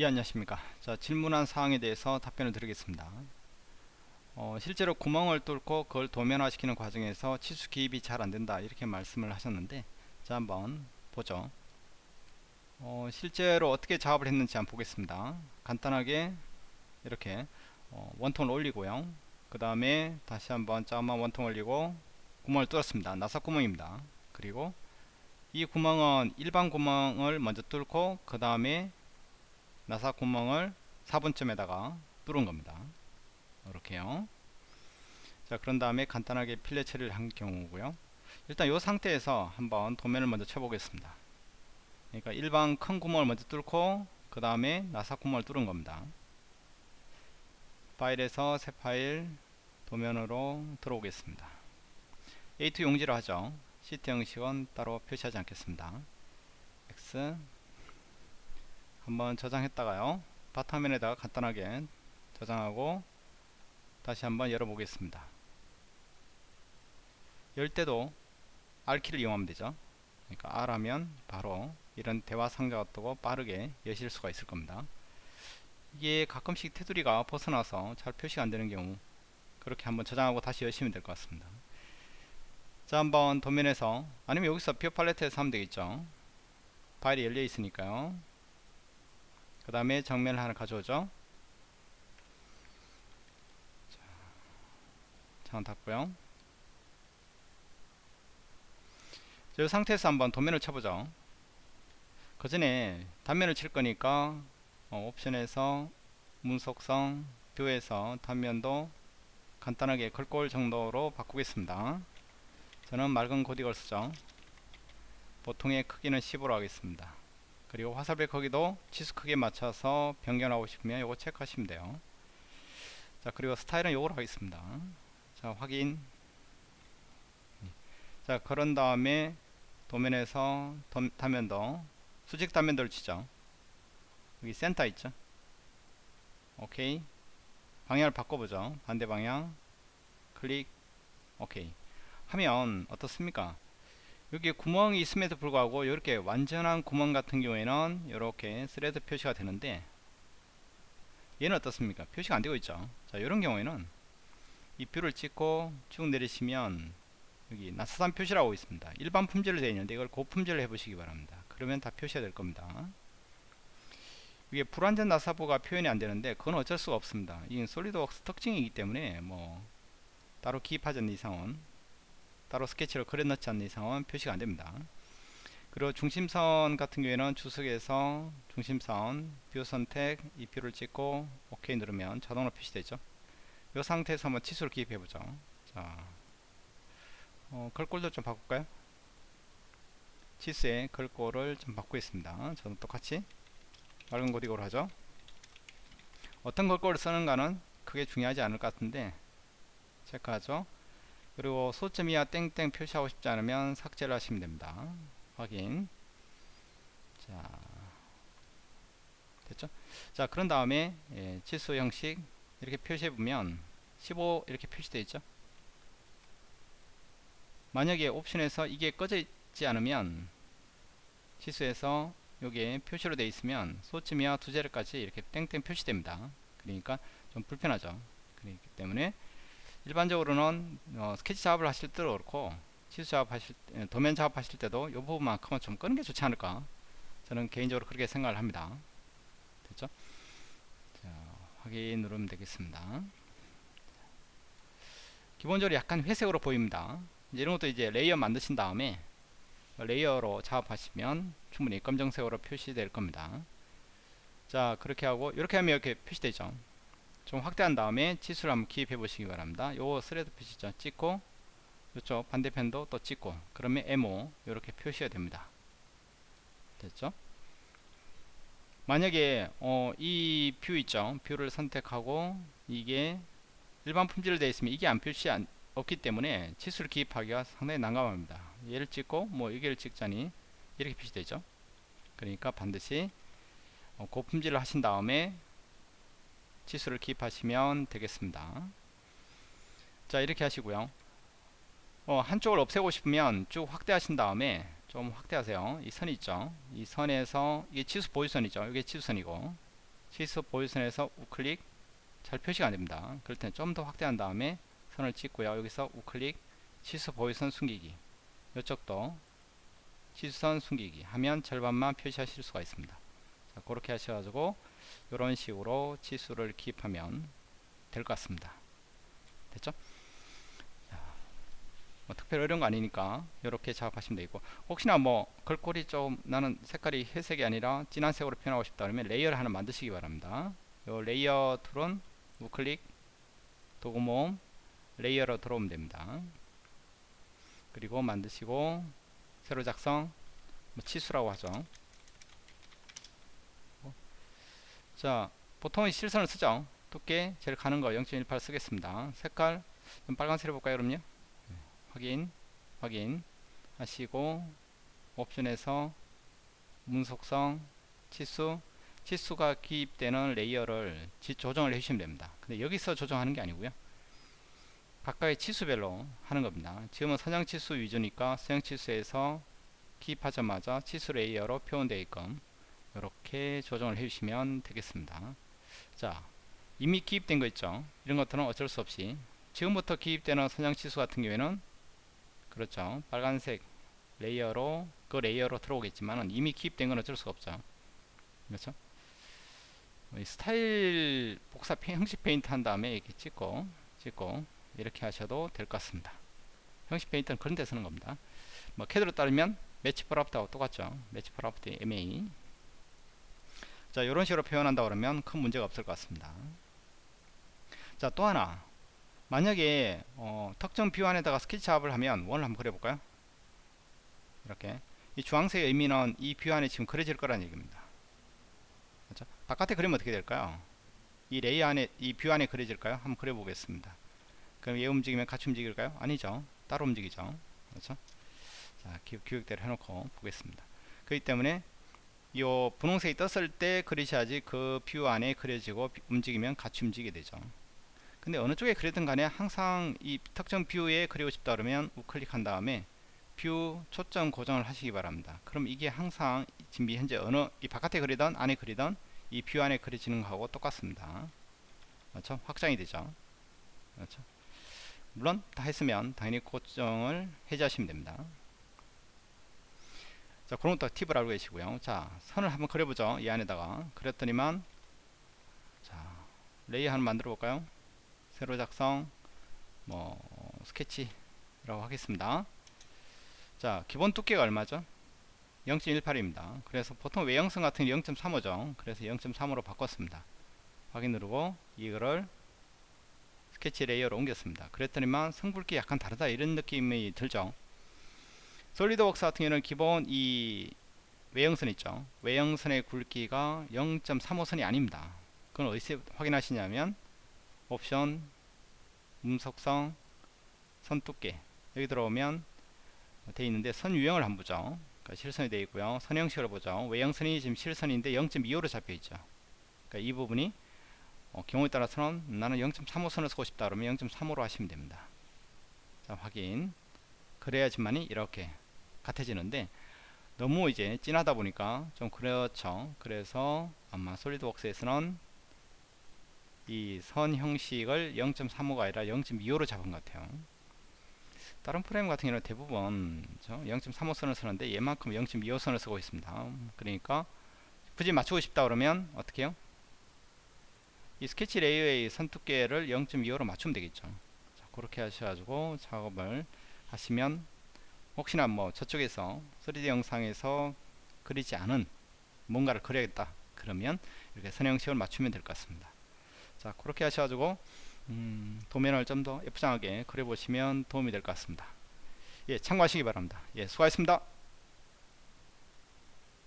예 안녕하십니까. 자 질문한 사항에 대해서 답변을 드리겠습니다. 어, 실제로 구멍을 뚫고 그걸 도면화 시키는 과정에서 치수 기입이 잘 안된다 이렇게 말씀을 하셨는데 자 한번 보죠. 어, 실제로 어떻게 작업을 했는지 한번 보겠습니다. 간단하게 이렇게 어, 원통을 올리고요. 그 다음에 다시 한번 짜만 원통 올리고 구멍을 뚫었습니다. 나사 구멍입니다. 그리고 이 구멍은 일반 구멍을 먼저 뚫고 그 다음에 나사 구멍을 4분점에다가 뚫은 겁니다. 이렇게요. 자 그런 다음에 간단하게 필렛 처리를 한 경우고요. 일단 이 상태에서 한번 도면을 먼저 쳐보겠습니다. 그러니까 일반 큰 구멍을 먼저 뚫고 그 다음에 나사 구멍을 뚫은 겁니다. 파일에서 새 파일 도면으로 들어오겠습니다. A2 용지로 하죠. 시트 형식은 따로 표시하지 않겠습니다. X 한번 저장했다가요. 바탕면에다가 간단하게 저장하고 다시 한번 열어보겠습니다. 열 때도 R키를 이용하면 되죠. 그러니까 R 하면 바로 이런 대화 상자가 뜨고 빠르게 여실 수가 있을 겁니다. 이게 가끔씩 테두리가 벗어나서 잘 표시가 안되는 경우 그렇게 한번 저장하고 다시 여시면 될 것 같습니다. 자 한번 도면에서 아니면 여기서 view palette에서 하면 되겠죠. 파일이 열려 있으니까요 그 다음에 정면을 하나 가져오죠. 창 닫고요. 이 상태에서 한번 도면을 쳐보죠. 그 전에 단면을 칠 거니까 어, 옵션에서 문속성 뷰에서 단면도 간단하게 걸골 정도로 바꾸겠습니다. 저는 맑은 코딕을 쓰죠. 보통의 크기는 10으로 하겠습니다 그리고 화살표 크기도 치수 크기에 맞춰서 변경하고 싶으면 이거 체크하시면 돼요. 자 그리고 스타일은 이걸로 하겠습니다. 자 확인. 자 그런 다음에 도면에서 단면도 수직 단면도를 치죠. 여기 센터 있죠? 오케이. 방향을 바꿔보죠. 반대 방향. 클릭. 오케이. 하면 어떻습니까 여기 구멍이 있음에도 불구하고 이렇게 완전한 구멍 같은 경우에는 이렇게 thread 표시가 되는데 얘는 어떻습니까? 표시가 안되고 있죠. 자 이런 경우에는 이 view를 찍고 쭉 내리시면 여기 나사산 표시라고 있습니다. 일반 품질로 되어 있는데 이걸 고품질로 해보시기 바랍니다. 그러면 다 표시가 될 겁니다. 이게 불완전 나사부가 표현이 안 되는데 그건 어쩔 수가 없습니다. 이건 SolidWorks 특징이기 때문에 뭐 따로 기입하지 않는 이상은 따로 스케치를 그려 넣지 않는 이상은 표시가 안됩니다. 그리고 중심선 같은 경우에는 주석에서 중심선 view 선택 이 view를 찍고 OK 누르면 자동으로 표시되죠. 이 상태에서 한번 치수를 기입해 보죠. 자 어, 걸골도 좀 바꿀까요? 치수의 걸골을 좀 바꾸겠습니다. 저는 똑같이 맑은 고딕으로 하죠. 어떤 걸골을 쓰는가는 크게 중요하지 않을 것 같은데 체크하죠 그리고 소점이야 땡땡 표시하고 싶지 않으면 삭제를 하시면 됩니다. 확인. 자 됐죠? 자 그런 다음에 예, 치수 형식 이렇게 표시해 보면 15 이렇게 표시되어 있죠? 만약에 옵션에서 이게 꺼져 있지 않으면 치수에서 여기에 표시로 되어 있으면 소침이와 두 자리까지 이렇게 땡땡 표시됩니다. 그러니까 좀 불편하죠? 그렇기 때문에 일반적으로는 어, 스케치 작업을 하실 때도 그렇고 치수 작업 하실 도면 작업 하실 때도 이 부분만큼은 좀 끄는 게 좋지 않을까 저는 개인적으로 그렇게 생각을 합니다. 됐죠? 자, 확인 누르면 되겠습니다. 기본적으로 약간 회색으로 보입니다. 이런 것도 이제 layer 만드신 다음에 layer로 작업하시면 충분히 검정색으로 표시될 겁니다. 자 그렇게 하고 이렇게 하면 이렇게 표시되죠 좀 확대한 다음에 치수를 한번 기입해 보시기 바랍니다. 요 thread 표시죠? 찍고 이쪽 반대편도 또 찍고 그러면 MO 이렇게 표시가 됩니다. 됐죠? 만약에 어, 이 view 있죠? view를 선택하고 이게 일반 품질로 되어 있으면 이게 안 표시 안, 없기 때문에 치수를 기입하기가 상당히 난감합니다. 얘를 찍고 뭐 여기를 찍자니 이렇게 표시되죠? 그러니까 반드시 어, 고품질을 하신 다음에 치수를 기입하시면 되겠습니다. 자 이렇게 하시고요. 어, 한쪽을 없애고 싶으면 쭉 확대하신 다음에 좀 확대하세요. 이 선이 있죠? 이 선에서 이게 치수 보유선이죠. 이게 치수선이고. 치수 보이선에서 우클릭 잘 표시가 안됩니다. 그럴 때는 좀더 확대한 다음에 선을 찍고요. 여기서 우클릭 치수 보이선 숨기기. 이쪽도 치수선 숨기기 하면 절반만 표시하실 수가 있습니다. 자, 그렇게 하셔가지고 이런 식으로 치수를 기입하면 될 것 같습니다. 됐죠? 뭐 특별히 어려운 거 아니니까 이렇게 작업하시면 되고 혹시나 뭐 글꼴이 좀 나는 색깔이 회색이 아니라 진한 색으로 표현하고 싶다 그러면 layer를 하나 만드시기 바랍니다. 요 layer tool은 우클릭 도구 모음 layer로 들어오면 됩니다. 그리고 만드시고 새로 작성 뭐 치수라고 하죠 자 보통은 실선을 쓰죠. 두께 제일 가는 거 0.18 쓰겠습니다. 색깔 좀 빨간색 해볼까요 그럼요? 확인 확인. 하시고 옵션에서 문서 속성 치수. 치수가 기입되는 layer를 조정을 해주시면 됩니다. 근데 여기서 조정하는 게 아니고요. 각각의 치수별로 하는 겁니다. 지금은 선형 치수 위주니까 선형 치수에서 기입하자마자 치수 layer로 표현되어 있건 이렇게 조정을 해주시면 되겠습니다. 자 이미 기입된 거 있죠? 이런 것들은 어쩔 수 없이. 지금부터 기입되는 선형 치수 같은 경우에는 그렇죠. 빨간색 layer로 그 layer로 들어오겠지만 이미 기입된 건 어쩔 수가 없죠. 그렇죠? 스타일 복사 형식 페인트 한 다음에 이렇게 찍고 찍고 이렇게 하셔도 될 것 같습니다. 형식 페인트는 그런 데 쓰는 겁니다. 뭐 캐드로 따지면 match prop하고 똑같죠. match prop MA 자 이런 식으로 표현한다 그러면 큰 문제가 없을 것 같습니다. 자 또 하나. 만약에 어, 특정 view 안에다가 스케치업을 하면 원을 한번 그려볼까요? 이렇게. 이 주황색의 의미는 이 view 안에 지금 그려질 거라는 얘기입니다. 그렇죠? 바깥에 그리면 어떻게 될까요? 이 레이 안에 이 view 안에 그려질까요? 한번 그려보겠습니다. 그럼 얘 움직이면 같이 움직일까요? 아니죠. 따로 움직이죠. 그렇죠? 자 기획대로 해놓고 보겠습니다. 그렇기 때문에 이 분홍색이 떴을 때 그리셔야지 그 view 안에 그려지고 움직이면 같이 움직이게 되죠. 근데 어느 쪽에 그리든 간에 항상 이 특정 view에 그리고 싶다 그러면 우클릭한 다음에 view 초점 고정을 하시기 바랍니다. 그럼 이게 항상 지금 현재 어느 이 바깥에 그리던 안에 그리던 이 view 안에 그려지는 거하고 똑같습니다. 그렇죠? 확장이 되죠. 그렇죠? 물론 다 했으면 당연히 고정을 해제하시면 됩니다 자 그런 것도 팁을 알고 계시고요. 자 선을 한번 그려보죠. 이 안에다가. 그렸더니만 자 레이 하나 만들어 볼까요? 새로 작성 뭐 스케치라고 하겠습니다. 자 기본 두께가 얼마죠? 0.18입니다. 그래서 보통 외형성 같은 0.35죠. 그래서 0.35로 바꿨습니다. 확인 누르고 이거를 스케치 layer로 옮겼습니다. 그랬더니만 선 굵기가 약간 다르다 이런 느낌이 들죠 솔리드웍스 같은 경우는 기본 이 외형선 있죠. 외형선의 굵기가 0.35선이 아닙니다. 그건 어디서 확인하시냐면 옵션 문서 속성 선 두께 여기 들어오면 되어 있는데 선 유형을 한번 보죠. 그러니까 실선이 되어 있고요. 선 형식으로 보죠. 외형선이 지금 실선인데 0.25로 잡혀 있죠. 그러니까 이 부분이 어, 경우에 따라서는 나는 0.35선을 쓰고 싶다 그러면 0.35로 하시면 됩니다. 자 확인. 그래야지만이 이렇게 같아지는데 너무 이제 진하다 보니까 좀 그렇죠. 그래서 아마 솔리드웍스에서는 이 선 형식을 0.35가 아니라 0.25로 잡은 것 같아요. 다른 프레임 같은 경우는 대부분 0.35 선을 쓰는데 얘만큼 0.25 선을 쓰고 있습니다. 그러니까 굳이 맞추고 싶다 그러면 어떻게 해요? 이 스케치 layer의 선 두께를 0.25로 맞추면 되겠죠. 자, 그렇게 하셔가지고 작업을 하시면 혹시나 뭐 저쪽에서 3D 영상에서 그리지 않은 뭔가를 그려야겠다 그러면 이렇게 선형식을 맞추면 될 것 같습니다. 자 그렇게 하셔가지고 음, 도면을 좀 더 예쁘장하게 그려보시면 도움이 될 것 같습니다. 예 참고하시기 바랍니다. 예 수고하셨습니다